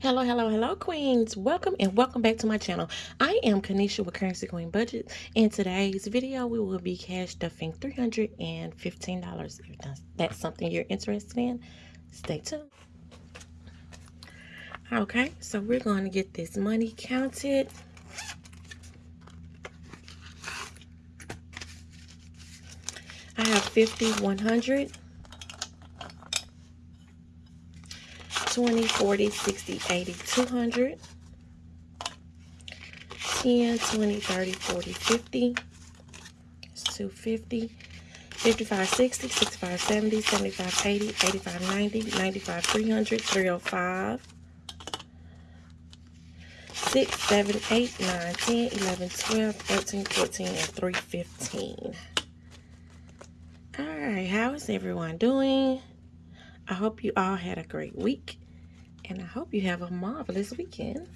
Hello, hello, hello, queens. Welcome and welcome back to my channel. I am Kanisha with Currency Queen Budget. In today's video, we will be cash stuffing $315. If that's something you're interested in, stay tuned. Okay, so we're going to get this money counted. I have 50, 100. 20, 40, 60, 80, 200, 10, 20, 30, 40, 50, it's 250, 55, 60, 65, 70, 75, 80, 85, 90, 95, 300, 305, 6, 7, 8, 9, 10, 11, 12, 13, 14, and 315. Alright, how is everyone doing? I hope you all had a great week and I hope you have a marvelous weekend.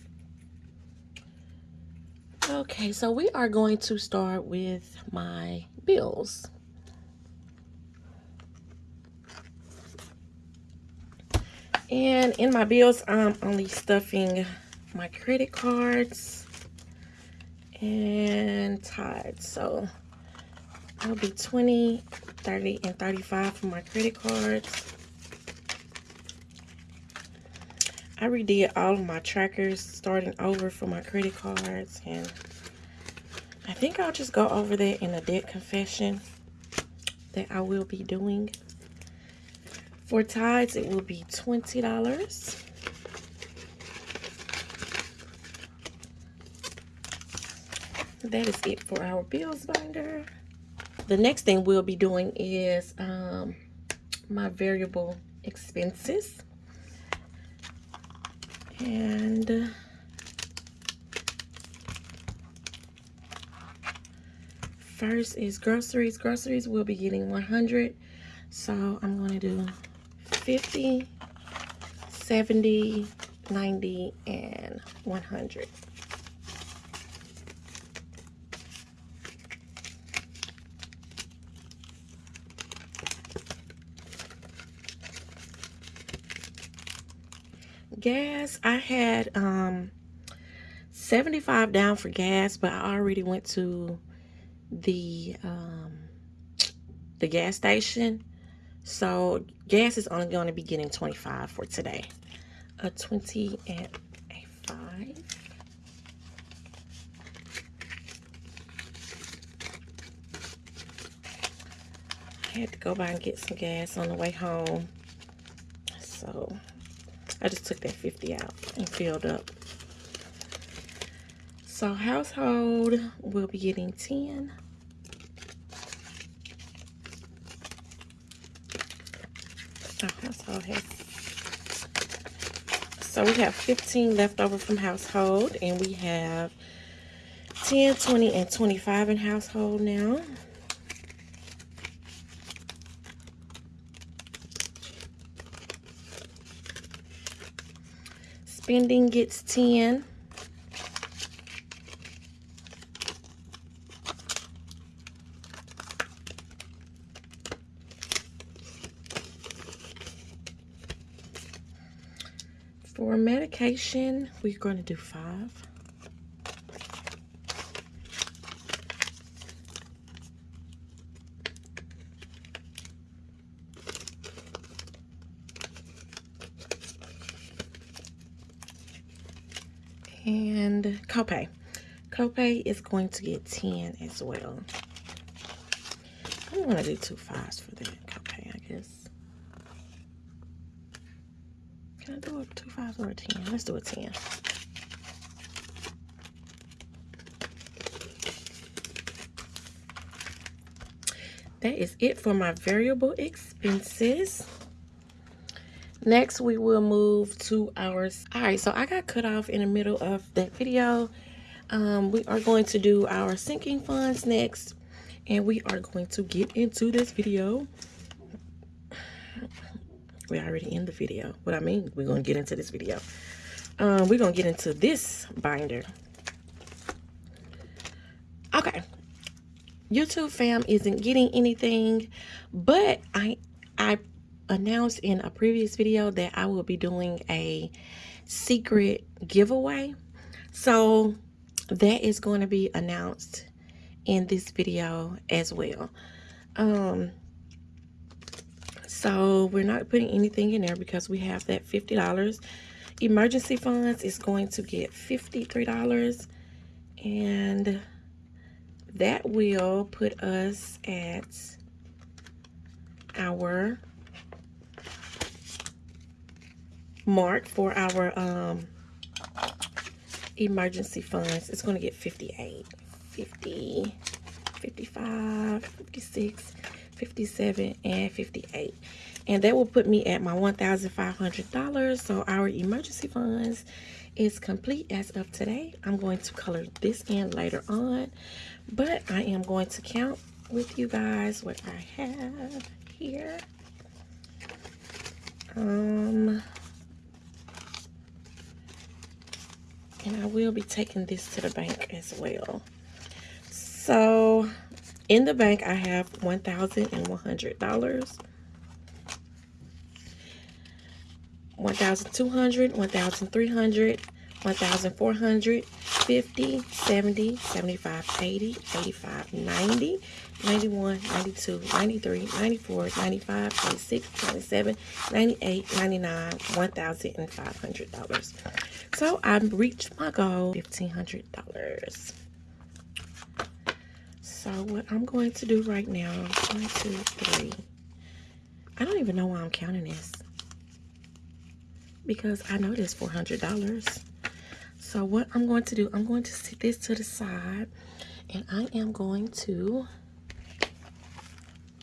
Okay, so we are going to start with my bills. And in my bills, I'm only stuffing my credit cards and Tithe. So I'll be 20, 30, and 35 for my credit cards. I redid all of my trackers starting over for my credit cards and I think I'll just go over that in a debt confession that I will be doing. For tithes, it will be $20. That is it for our bills binder. The next thing we'll be doing is um, my variable expenses. And uh, first is groceries. Groceries will be getting 100. So I'm going to do 50, 70, 90, and 100. Gas. I had um 75 down for gas but i already went to the um the gas station. So gas is only going to be getting 25 for today. A 20 and a 5 I had to go by and get some gas on the way home. So I just took that 50 out and filled up. So household will be getting 10. Our household has so we have 15 left over from household and we have 10, 20, and 25 in household now. Spending gets 10. For medication, we're going to do five. And copay. Copay is going to get 10 as well. I'm going to do two fives for the copay, I guess. Can I do a two fives or a 10? Let's do a 10. That is it for my variable expenses. Next, we will move to ours. All right, so I got cut off in the middle of that video. Um, we are going to do our sinking funds next, and we are going to get into this video. We're already in the video. What I mean, we're going to get into this video. Um, we're going to get into this binder. Okay. YouTube fam isn't getting anything, but I I announced in a previous video that I will be doing a secret giveaway. So that is going to be announced in this video as well. Um, so we're not putting anything in there because we have that $50. Emergency funds is going to get $53 and that will put us at our mark for our um, emergency funds. It's going to get 58, 50, 55, 56, 57 and 58 and that will put me at my $1,500 so our emergency funds is complete as of today. I'm going to color this in later on but I am going to count with you guys what I have here. Um and I will be taking this to the bank as well so in the bank, I have $1,100. 1,200, 1,300, 1,400, 50, 70, 75, 80, 85, 90, 91, 92, 93, 94, 95, 96, 97, 98, 99, $1,500. So I've reached my goal, $1,500. So what I'm going to do right now, one, two, three. I don't even know why I'm counting this. Because I know this $400. So what I'm going to do, I'm going to set this to the side. And I am going to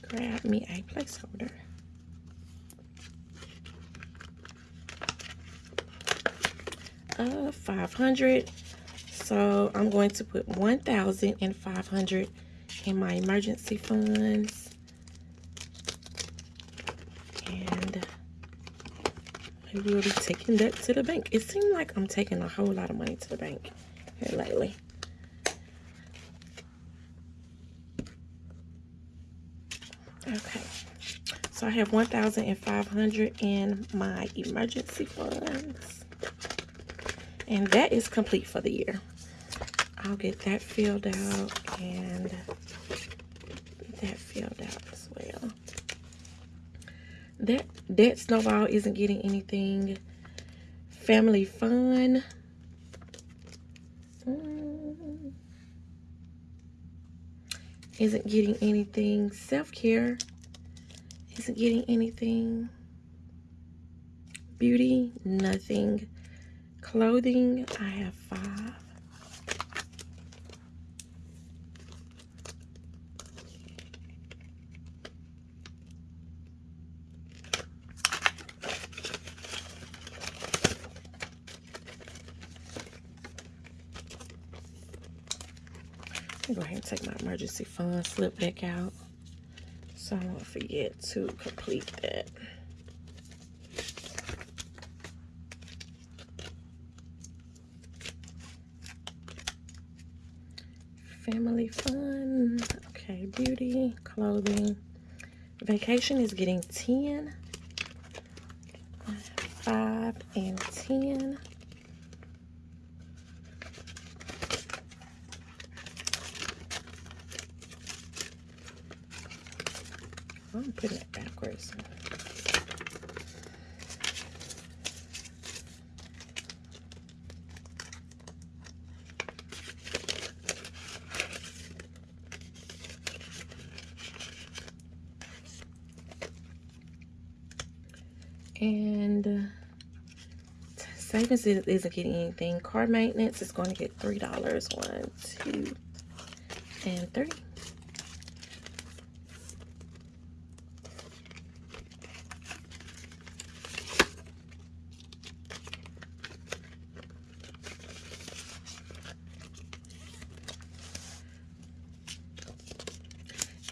grab me a placeholder. Uh, 500 so I'm going to put 1,500 in my emergency funds. And I will be taking that to the bank. It seems like I'm taking a whole lot of money to the bank here lately. Okay. So I have 1,500 in my emergency funds. And that is complete for the year. I'll get that filled out and that filled out as well. That that snowball isn't getting anything. Family fun. Mm. Isn't getting anything. Self-care isn't getting anything. Beauty, nothing. Clothing, I have five. go ahead and take my emergency fund slip back out so I don't forget to complete that. Family fun. Okay, beauty, clothing. Vacation is getting 10. 5 and 10. I'm putting it backwards. And savings isn't getting anything. Car maintenance is going to get $3. One, two, and three.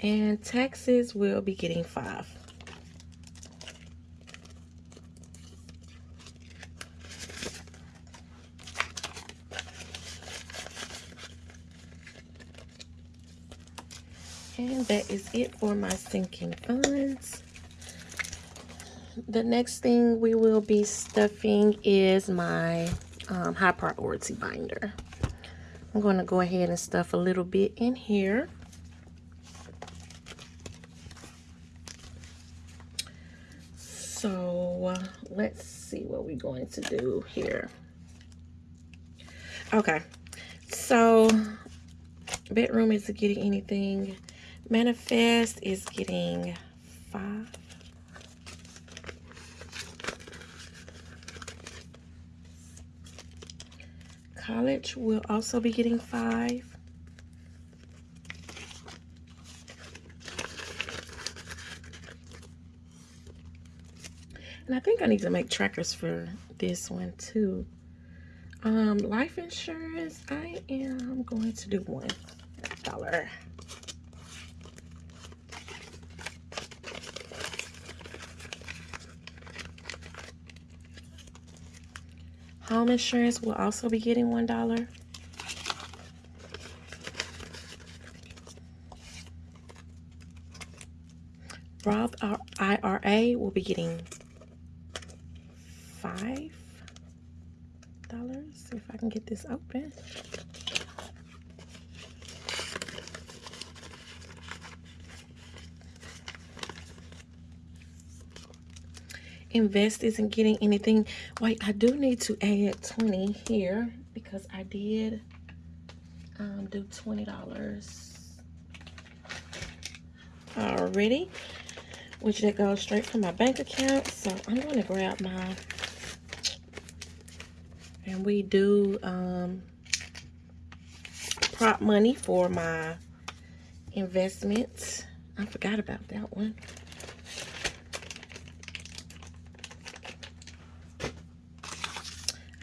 And taxes will be getting five. And that is it for my sinking funds. the next thing we will be stuffing is my um, high priority binder. I'm going to go ahead and stuff a little bit in here. So uh, let's see what we're going to do here. Okay, so bedroom isn't getting anything. Manifest is getting five. College will also be getting five. And I think I need to make trackers for this one too. Um, life insurance, I am going to do one dollar. Home insurance will also be getting one dollar. Roth IRA will be getting five dollars. See if I can get this open. Invest isn't getting anything. Wait, I do need to add 20 here because I did um, do $20 already, which that goes straight from my bank account. So I'm going to grab my and we do um, prop money for my investments. I forgot about that one.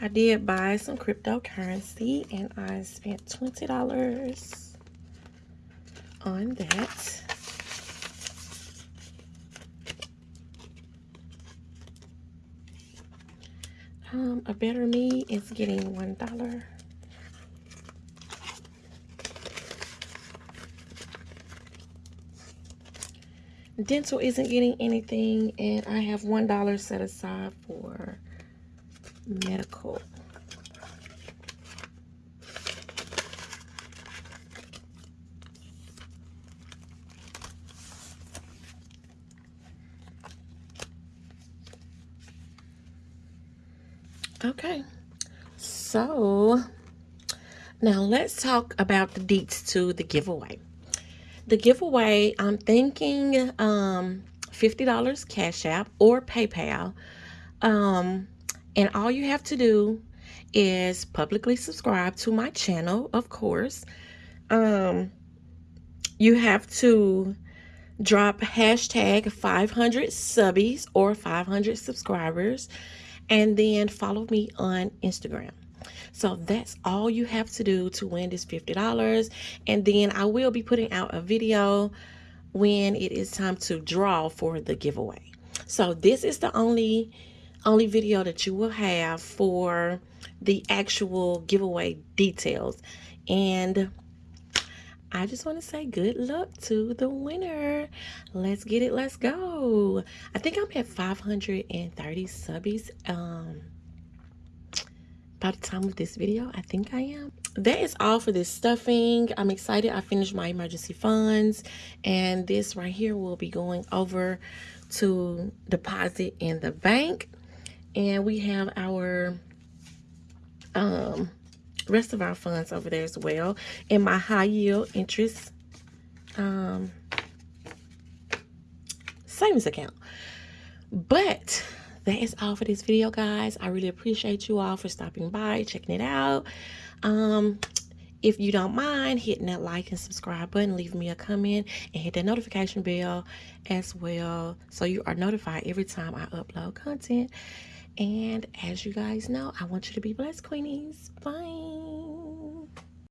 I did buy some cryptocurrency and I spent $20 on that. Um, a better me is getting one dollar. Dental isn't getting anything, and I have one dollar set aside for medical. Okay, so now let's talk about the deets to the giveaway. The giveaway, I'm thinking um, $50 Cash App or PayPal. Um, and all you have to do is publicly subscribe to my channel, of course. Um, you have to drop hashtag 500 subbies or 500 subscribers and then follow me on Instagram. So that's all you have to do to win this $50. And then I will be putting out a video when it is time to draw for the giveaway. So this is the only only video that you will have for the actual giveaway details. And I just want to say good luck to the winner. Let's get it. Let's go. I think I'm at 530 subbies. Um, by the time of this video, I think I am. That is all for this stuffing. I'm excited. I finished my emergency funds. And this right here will be going over to deposit in the bank. And we have our um rest of our funds over there as well in my high yield interest um, savings account. But that is all for this video, guys. I really appreciate you all for stopping by, checking it out. Um, if you don't mind hitting that like and subscribe button, leave me a comment and hit that notification bell as well so you are notified every time I upload content. And as you guys know, I want you to be blessed, Queenies. Bye.